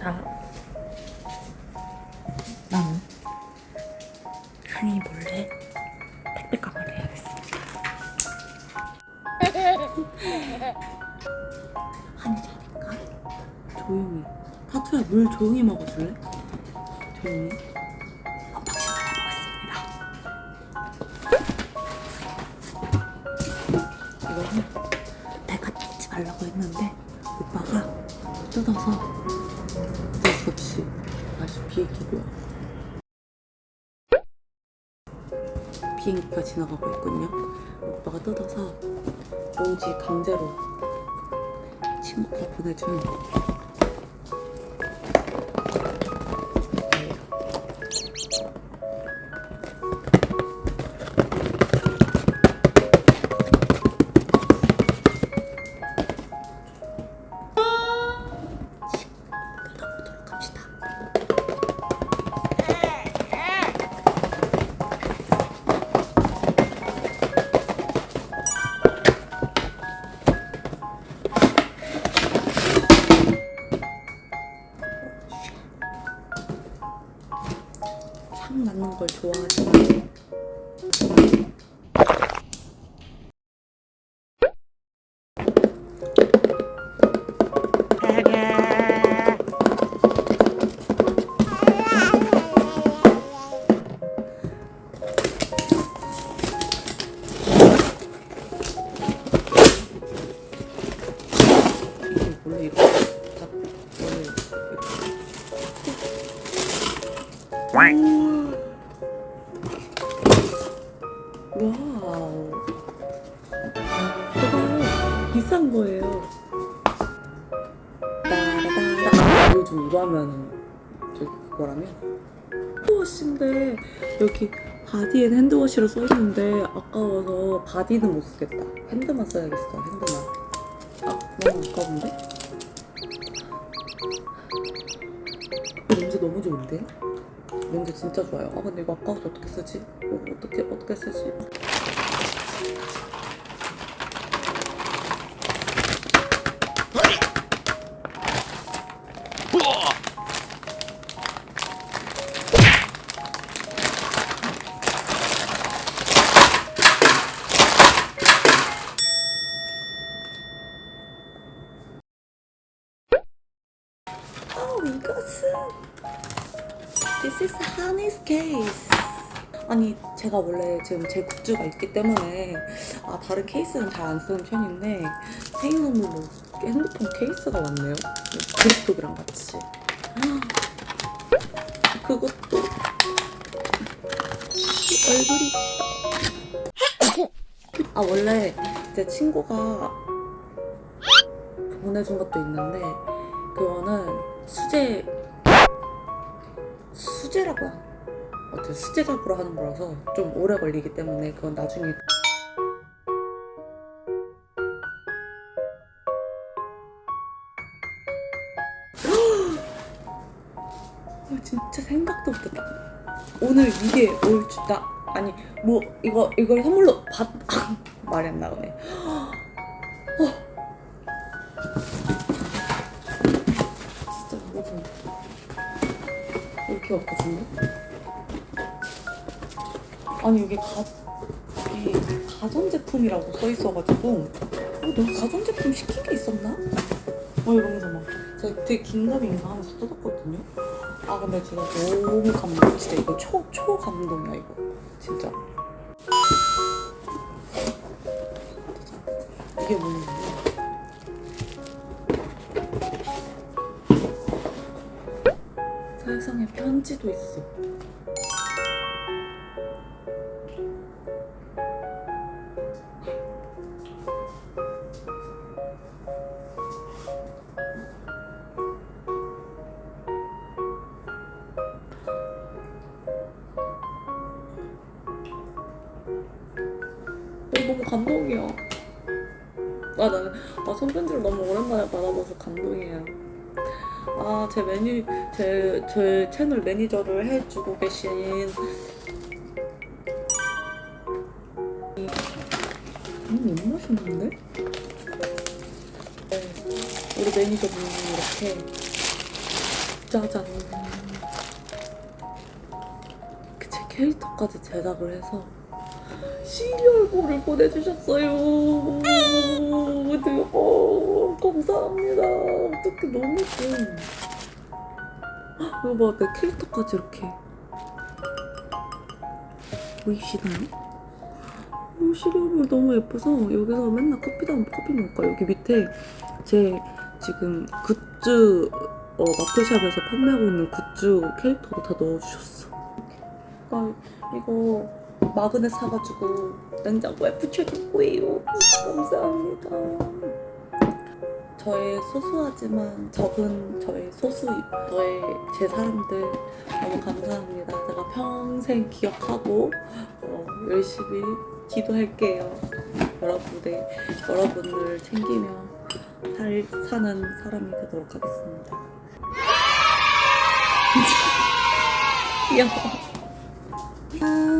자, 나는 한이 몰래 택배 가방을 해야겠습니다. 한이 자니까 조용히. 타투야 물 조용히 먹어줄래? 조용히. 이거는 내가 뜯지 말라고 했는데 오빠가 뜯어서 비행기고요. 비행기가 지나가고 있군요. 오빠가 뜯어서 왠지 강제로 친구가 보내준 Wow. 이거 비싼 거예요. 따라따라. 요즘 이거 하면 저기 그거라면 hand wash인데 여기 body and hand wash로 써있는데 아까워서 body는 못 쓰겠다. hand만 써야겠어. hand만. 아 너무 아까운데? 이 냄새 너무 좋은데? 냄새 진짜 좋아요. 아 근데 이거 아까워서 어떻게 쓰지? 이거 어떻게 어떻게 쓰지? 어 이것은 This is Honey's case. 아니 제가 원래 지금 제 굿즈가 있기 때문에 아 다른 케이스는 잘 안 쓰는 편인데 생일 선물로 핸드폰 케이스가 왔네요. 그립톡이랑 같이. 그것도 얼굴이. 아 원래 제 친구가 보내준 것도 있는데 그거는 수제 수제라고 하- 어떻게 수제 작으로 하는 거라서 좀 오래 걸리기 때문에 그건 나중에 아, 진짜 생각도 못했다. 오늘 이게 올 줄 나 아니 뭐 이거 이걸 선물로 받 말이 안 나오네. 진 이렇게 없거든요. 아니 이게 가 이게 가전제품이라고 써 있어가지고 어, 내가 가전제품 시킨 게 있었나? 어 이러면서 막 제가 되게 긴가민가 하면서 뜯었거든요. 아 근데 제가 너무 감동. 진짜 이거 초 초 감동이야 이거 진짜. 이게 뭐냐 편지도 있어. 어, 너무 감동이야. 아, 나는 아, 손편지를 너무 오랜만에 받아봐서 감동이에요. 아, 제 메뉴, 제, 제 채널 매니저를 해주고 계신 음, 너무 맛있는데? 네, 우리 매니저분이 이렇게 짜잔. 이렇게 제 캐릭터까지 제작을 해서 시리얼볼을 보내주셨어요. 대박. 감사합니다. 어떻게 너무 좋아. 이거 봐, 내 캐릭터까지 이렇게. 보이시나요? 오, 시리얼볼 너무 예뻐서 여기서 맨날 커피도 안 커피 먹을 거야. 여기 밑에 제 지금 굿즈 어, 마플샵에서 판매하고 있는 굿즈 캐릭터도 다 넣어주셨어. 아, 이거 마그넷 사가지고 냉장고에 붙여줄 거예요. 감사합니다. 저의 소소하지만 적은 저의 소수, 저의 제 사람들 너무 감사합니다. 제가 평생 기억하고 어, 열심히 기도할게요. 여러분들, 여러분들 챙기며 살, 사는 사람이 되도록 하겠습니다. 귀여워. 아,